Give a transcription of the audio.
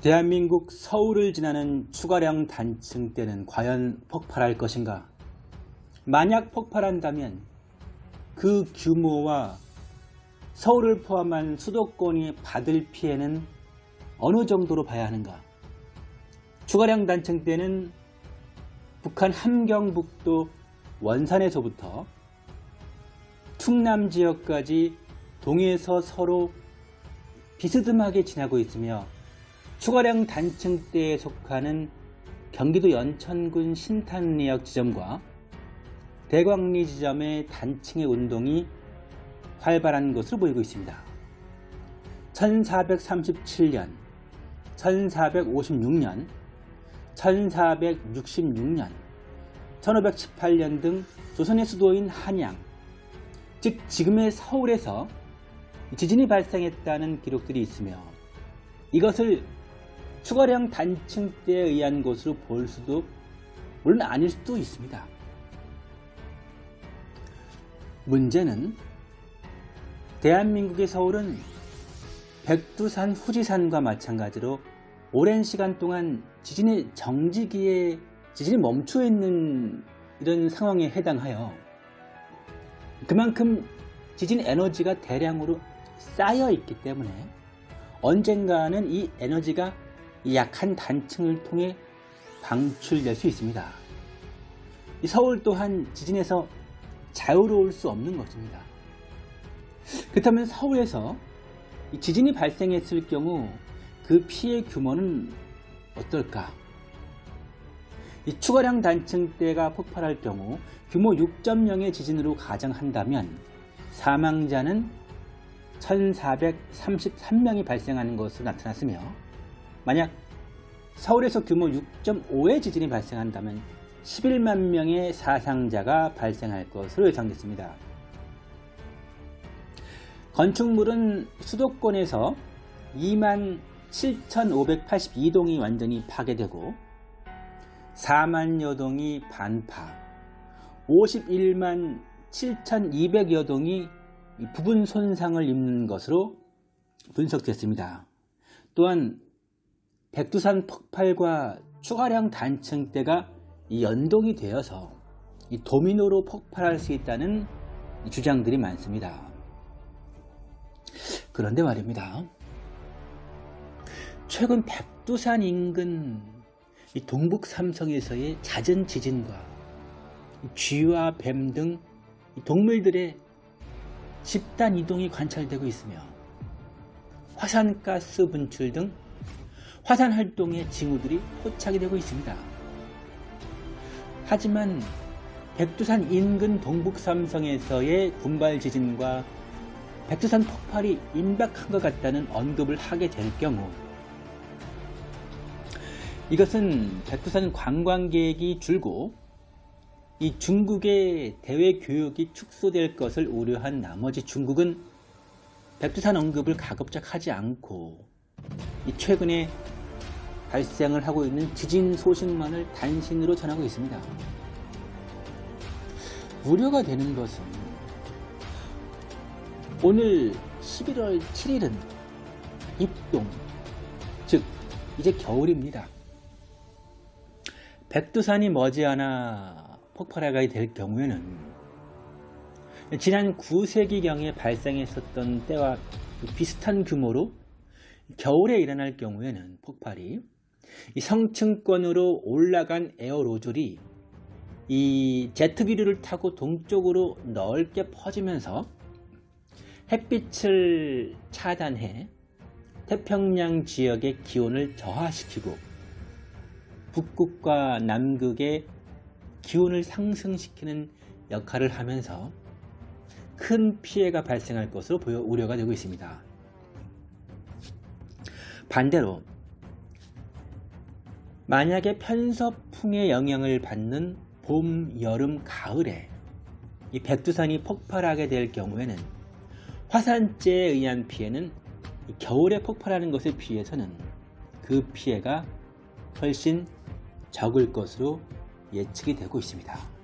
대한민국 서울을 지나는 추가량 단층대는 과연 폭발할 것인가? 만약 폭발한다면 그 규모와 서울을 포함한 수도권이 받을 피해는 어느 정도로 봐야 하는가? 추가량 단층대는 북한 함경북도 원산에서부터 충남 지역까지 동해에서 서로 비스듬하게 지나고 있으며 추가량 단층대에 속하는 경기도 연천군 신탄리역 지점과 대광리 지점의 단층의 운동이 활발한 것으로 보이고 있습니다. 1437년, 1456년, 1466년, 1518년 등 조선의 수도인 한양, 즉 지금의 서울에서 지진이 발생했다는 기록들이 있으며 이것을 추가량 단층대에 의한 것으로 볼 수도 물론 아닐 수도 있습니다. 문제는 대한민국의 서울은 백두산 후지산과 마찬가지로 오랜 시간 동안 지진의 정지기에 지진이 멈춰 있는 이런 상황에 해당하여 그만큼 지진 에너지가 대량으로 쌓여 있기 때문에 언젠가는 이 에너지가 약한 단층을 통해 방출될 수 있습니다. 서울 또한 지진에서 자유로울 수 없는 것입니다. 그렇다면 서울에서 지진이 발생했을 경우 그 피해 규모는 어떨까? 이 추가량 단층대가 폭발할 경우 규모 6.0의 지진으로 가정한다면 사망자는 1433명이 발생하는 것으로 나타났으며 만약 서울에서 규모 6.5의 지진이 발생한다면 11만 명의 사상자가 발생할 것으로 예상됐습니다. 건축물은 수도권에서 2만 7,582동이 완전히 파괴되고 4만여 동이 반파, 51만 7,200여 동이 부분 손상을 입는 것으로 분석됐습니다. 또한 백두산 폭발과 추가량 단층대가 연동이 되어서 도미노로 폭발할 수 있다는 주장들이 많습니다. 그런데 말입니다. 최근 백두산 인근 동북 삼성에서의 잦은 지진과 쥐와 뱀 등 동물들의 집단 이동이 관찰되고 있으며 화산가스 분출 등 화산 활동의 징후들이 포착이 되고 있습니다. 하지만 백두산 인근 동북삼성에서의 군발 지진과 백두산 폭발이 임박한 것 같다는 언급을 하게 될 경우 이것은 백두산 관광객이 줄고 이 중국의 대외 교육이 축소될 것을 우려한 나머지 중국은 백두산 언급을 가급적 하지 않고 최근에 발생을 하고 있는 지진 소식만을 단신으로 전하고 있습니다. 우려가 되는 것은 오늘 11월 7일은 입동, 즉 이제 겨울입니다. 백두산이 머지않아 폭발하게 될 경우에는 지난 9세기경에 발생했었던 때와 비슷한 규모로 겨울에 일어날 경우에는 폭발이 이 성층권으로 올라간 에어로졸이 이 제트 기류를 타고 동쪽으로 넓게 퍼지면서 햇빛을 차단해 태평양 지역의 기온을 저하시키고 북극과 남극의 기온을 상승시키는 역할을 하면서 큰 피해가 발생할 것으로 보여 우려가 되고 있습니다. 반대로 만약에 편서풍의 영향을 받는 봄, 여름, 가을에 이 백두산이 폭발하게 될 경우에는 화산재에 의한 피해는 겨울에 폭발하는 것에 비해서는 그 피해가 훨씬 적을 것으로 예측이 되고 있습니다.